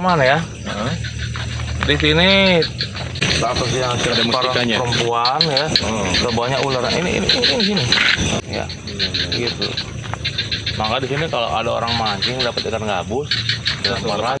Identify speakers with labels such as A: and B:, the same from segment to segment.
A: pekalongan ya. Di sini status yang
B: Ada mustikanya?
A: perempuan ya. Udah banyak ular. Ini ini ini, ini sini. Ya. Gitu. Maka di sini kalau ada orang mancing dapat ikan gabus, dilempar lagi.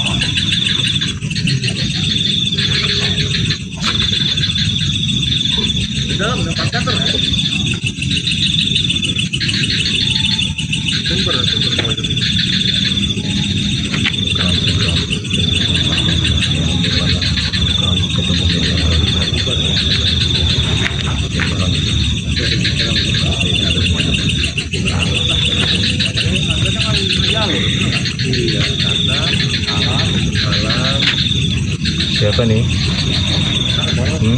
B: Siapa nih? Hmm?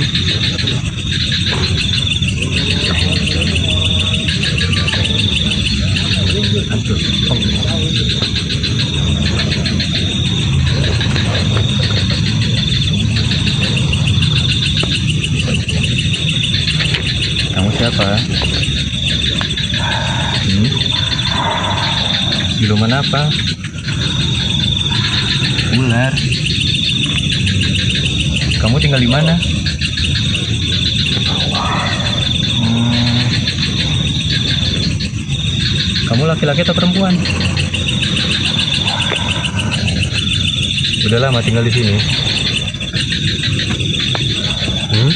B: Kamu siapa? Hmm? Siluman apa? Ular. Kamu tinggal di mana? Hmm. Kamu laki-laki atau perempuan? Udah lama tinggal di sini. Hmm?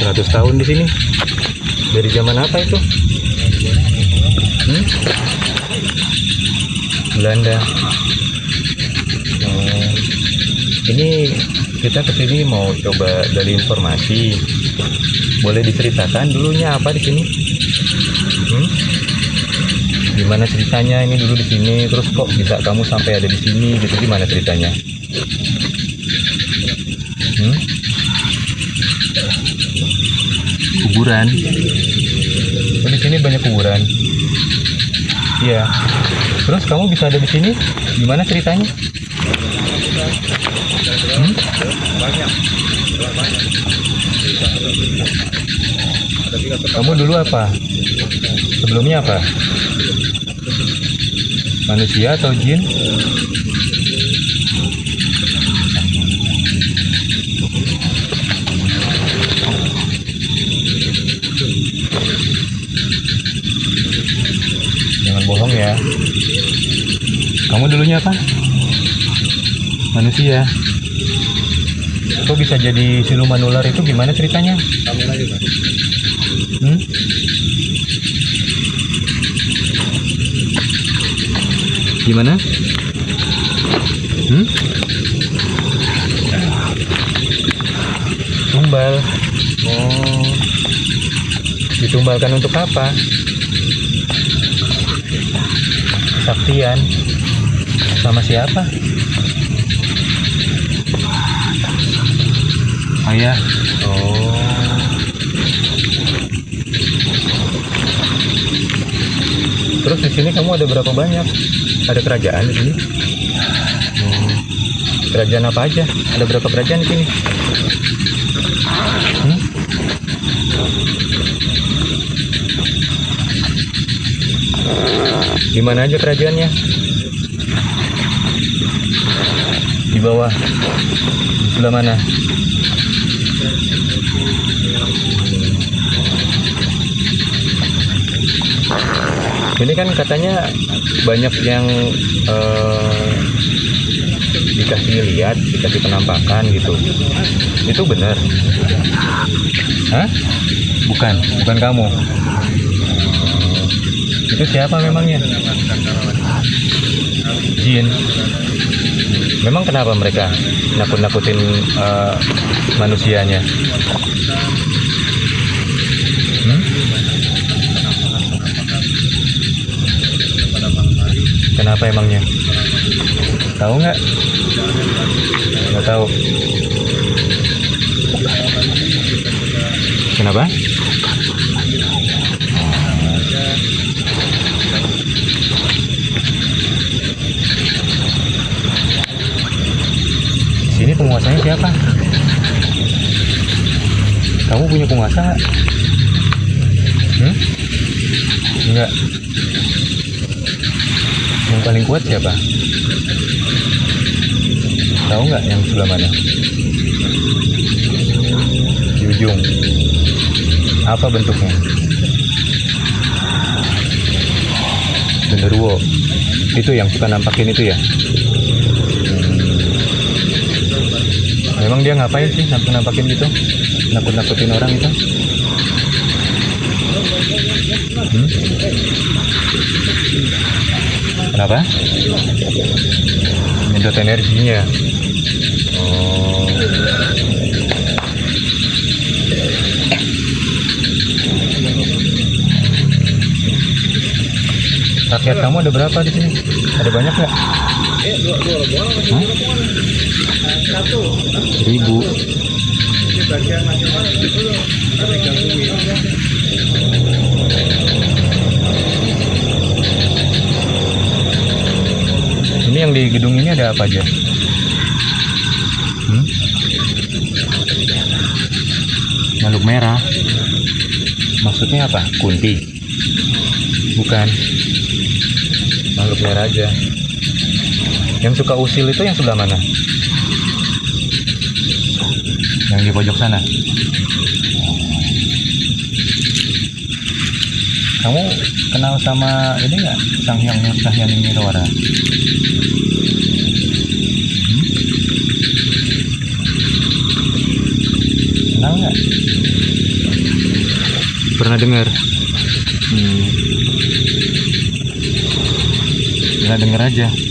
B: 100 tahun di sini. Dari zaman apa itu? Belanda. Oh. Ini kita ke sini mau coba dari informasi. Boleh diceritakan dulunya apa di sini? Hmm? Gimana ceritanya ini dulu di sini? Terus kok bisa kamu sampai ada di sini? Gitu gimana ceritanya? Hmm? Kuburan. Oh, di sini banyak kuburan. Iya. Terus kamu bisa ada di sini? Gimana ceritanya? Hmm? Kamu dulu apa? Sebelumnya apa? Manusia atau jin? Jangan bohong ya. Kamu dulunya apa? Manusia. Kok bisa jadi siluman ular itu gimana ceritanya? Hmm? Gimana? Hmm? Tumbal. Oh. Ditumbalkan untuk apa? Kesaktian. Sama siapa? Ayah. Oh. Terus di sini kamu ada berapa banyak? Ada kerajaan di sini? Hmm. Kerajaan apa aja? Ada berapa kerajaan di sini? Hmm? Di mana aja kerajaannya? Bawah. Di sebelah mana? Ini kan katanya banyak yang eh, dikasih lihat dikasih penampakan gitu. Itu benar? Hah? bukan bukan kamu. Itu siapa memangnya? Jin memang kenapa mereka nakut-nakutin eh, manusianya Hmm? Kenapa emangnya? Tahu nggak? Nggak tahu. Kenapa? Penguasanya siapa? Kamu punya penguasa nggak? Hmm? Enggak. Yang paling kuat siapa? Tahu nggak yang sebelah mana? Di ujung. Apa bentuknya? Genderuwo. Itu yang suka nampakin itu ya? Memang dia ngapain sih nampak nampakin gitu? Nakut-nakutin orang itu? Hmm? Kenapa? Nyedot energinya. Oh. Rakyat kamu ada berapa di sini? Ada banyak nggak? Hah? Seribu. Ini yang di gedung ini ada apa aja? Hmm? Makhluk merah. Maksudnya apa? Kunti. Bukan. Makhluk merah aja. Yang suka usil itu yang sebelah mana? Yang di pojok sana. Kamu kenal sama ini nggak? Sang Hyang Nur Cahyani Mirwara? Kenal nggak? Pernah dengar? Hmm. Nggak dengar aja.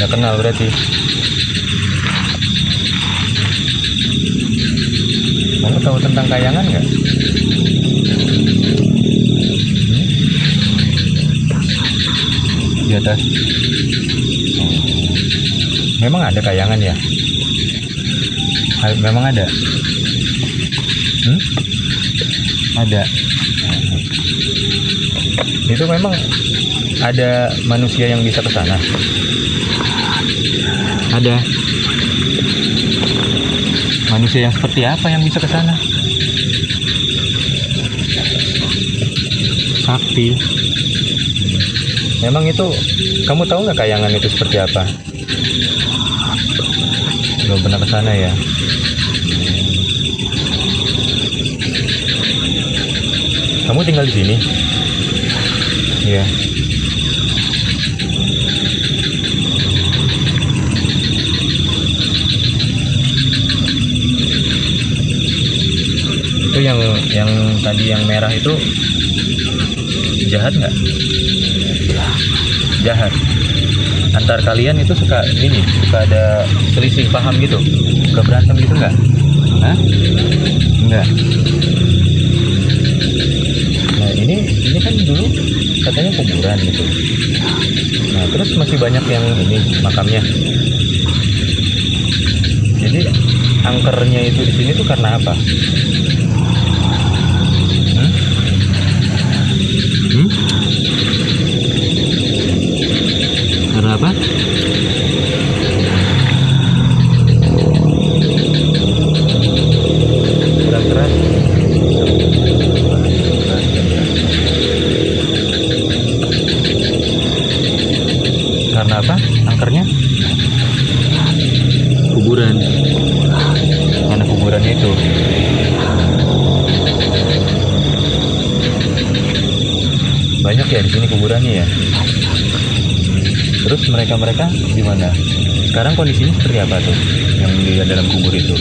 B: Nggak kenal berarti. Kamu tahu tentang kayangan nggak? Hmm? Di atas. Oh. Memang ada kayangan ya? Memang ada. Hmm? Ada. Itu memang ada manusia yang bisa ke sana. Ada. Manusia yang seperti apa yang bisa ke sana? Sakti. Memang itu kamu tahu nggak kayangan itu seperti apa? Belum pernah ke sana ya. Kamu tinggal di sini? Iya. Itu yang yang tadi yang merah itu jahat nggak? Jahat. Antar kalian itu suka ini, suka ada selisih paham gitu, suka berantem gitu nggak? Hah? Enggak. Nah ini ini kan dulu katanya kuburan gitu. Nah terus masih banyak yang ini makamnya. Jadi angkernya itu di sini tuh karena apa? Karena apa? Angkernya? Kuburan. itu banyak ya di sini kuburannya ya terus mereka mereka gimana sekarang kondisinya seperti apa tuh yang di dalam kubur itu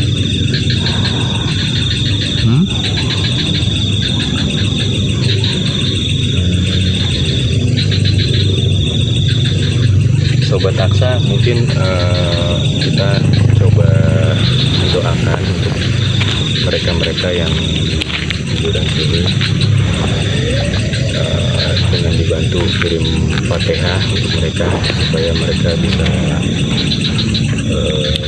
B: mereka-mereka yang sudah sini eh, dengan dibantu kirim fatihah untuk mereka supaya mereka bisa eh,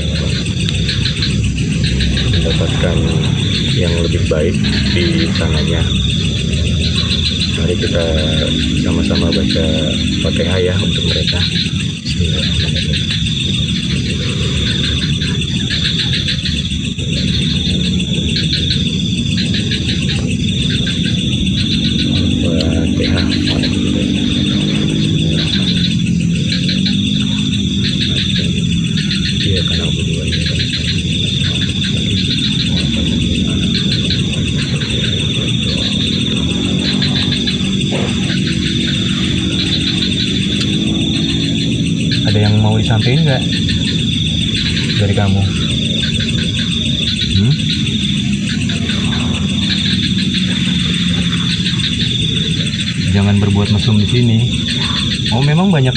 B: mendapatkan yang lebih baik di sananya mari kita sama-sama baca fatihah ya untuk mereka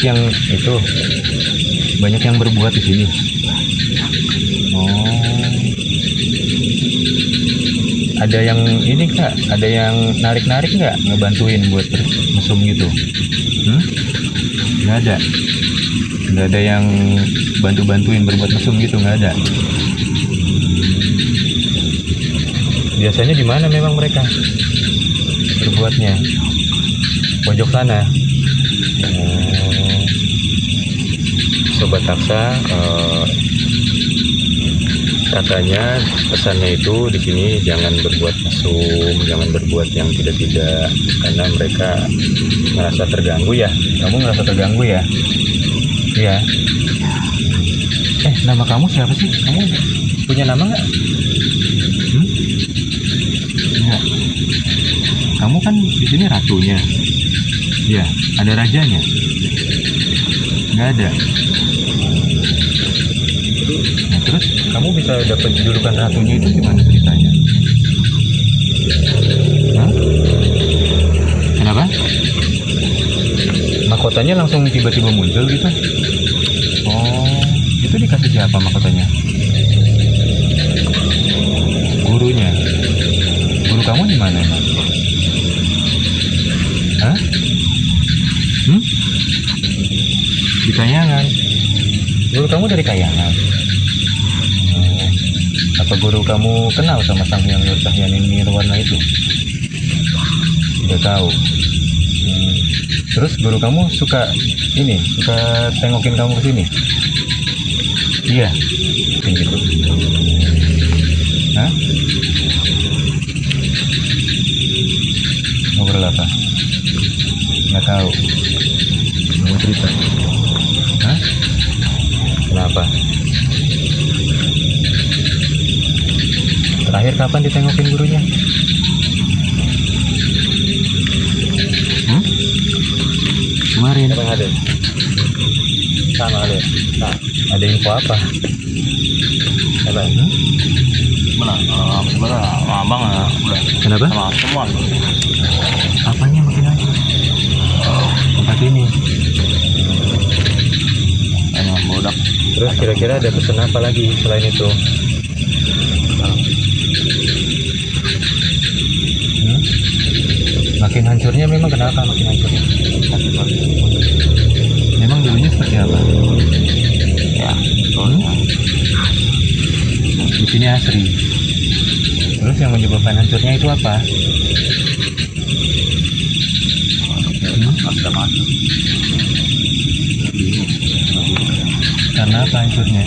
B: yang itu, banyak yang berbuat di sini. Oh, ada yang ini kak, ada yang narik-narik nggak? Ngebantuin buat mesum gitu? Hmm? Nggak ada? Nggak ada yang bantu-bantuin berbuat mesum gitu? Nggak ada? Biasanya di mana memang mereka berbuatnya? Pojok sana sobat taksa eh, katanya pesannya itu di sini jangan berbuat mesum jangan berbuat yang tidak-tidak karena mereka merasa terganggu ya kamu merasa terganggu ya Iya. Eh, nama kamu siapa sih? Kamu punya nama nggak? Hmm? Enggak. Kamu kan di sini ratunya. Iya, ada rajanya. Nggak ada. Kamu bisa dapat julukan ratunya itu gimana ceritanya? Hah? Kenapa? Mahkotanya langsung tiba-tiba muncul gitu? Oh, itu dikasih siapa mahkotanya? Gurunya. Guru kamu di mana emang? Hah? Hmm? Di Kayangan. Guru kamu dari Kayangan. Guru kamu kenal sama Sang Hyang Nur Cahyaning Nirwana itu? Tidak tahu. Hmm. Terus guru kamu suka ini, suka tengokin kamu ke sini? Iya, gitu. Hah? Ngobrol apa? Nggak tahu. Mau cerita? Hah? Kenapa? Terakhir kapan ditengokin gurunya? Hmm? Kemarin.
A: Yang ada? Sama ada. Nah,
B: Ada info apa?
A: apa?
B: Hmm?
A: Mana? Uh, sama abang ya, udah
B: Kenapa?
A: sama semua.
B: Apanya makin aja? Tempat ini.
A: Bodak.
B: Terus kira-kira ada pesan apa lagi selain itu? Makin hancurnya memang kenapa makin hancurnya? Memang dulunya seperti apa?
A: Ya,
B: Hmm? Di sini asri. Terus yang menyebabkan hancurnya itu apa? Hmm? Karena apa hancurnya?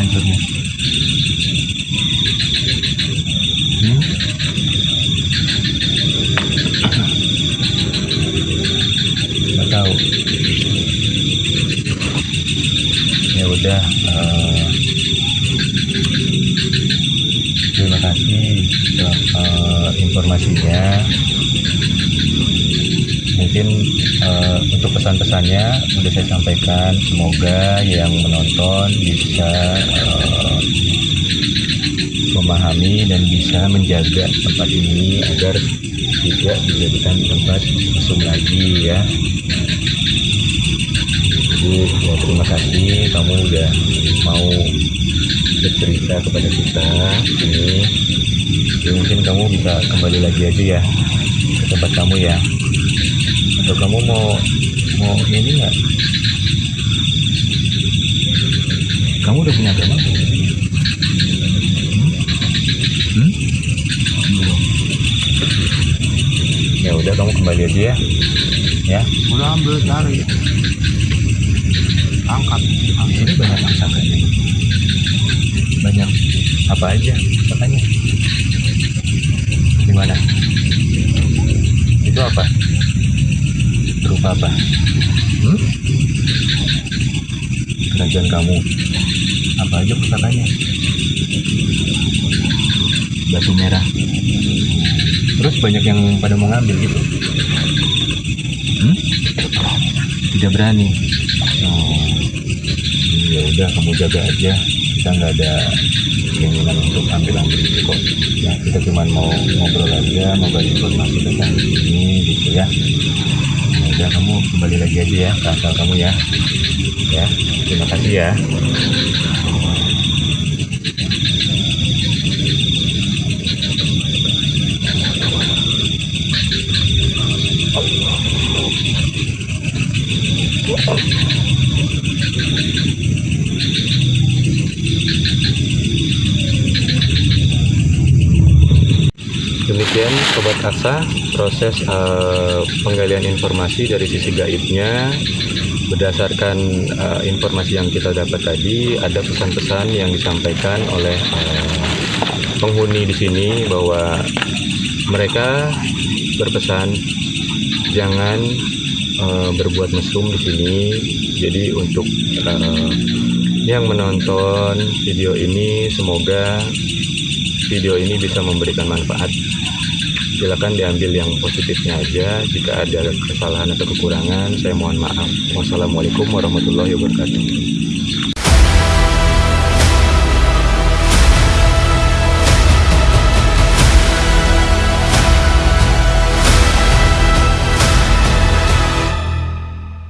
B: hancurnya hmm? nggak tahu. Ya udah uh, terima kasih uh, informasinya mungkin eh, untuk pesan-pesannya udah saya sampaikan. Semoga yang menonton bisa eh, memahami dan bisa menjaga tempat ini agar tidak dijadikan tempat mesum lagi ya. Jadi ya terima kasih. Kamu udah mau bercerita kepada kita ini. Ya, mungkin kamu bisa kembali lagi aja ya ke tempat kamu ya atau kamu mau mau ini nggak? Kamu udah punya agama? Hmm? Hmm? ya udah kamu kembali aja ya. Ya.
A: Udah ambil cari. Angkat.
B: Di sini banyak pusakanya banyak apa aja pusakanya di mana? Itu apa berupa apa? Hmm? kerajaan kamu. Apa aja pusakanya batu merah. Terus banyak yang pada mau ngambil gitu? Hmm? tidak berani. Oh ya udah kamu jaga aja. Kita nggak ada keinginan untuk ambil ambil itu kok. Ya kita cuma mau ngobrol aja mau bagi informasi tentang ini gitu ya udah kamu kembali lagi aja ya ke asal kamu ya. Ya terima kasih ya. Demikian Sobat Asa, proses eh, penggalian informasi dari sisi gaibnya berdasarkan eh, informasi yang kita dapat tadi ada pesan-pesan yang disampaikan oleh eh, penghuni di sini bahwa mereka berpesan jangan eh, berbuat mesum di sini. Jadi untuk eh, yang menonton video ini semoga video ini bisa memberikan manfaat silakan diambil yang positifnya aja. Jika ada kesalahan atau kekurangan saya mohon maaf. Wassalamualaikum warahmatullahi wabarakatuh